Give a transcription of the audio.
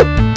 Bye.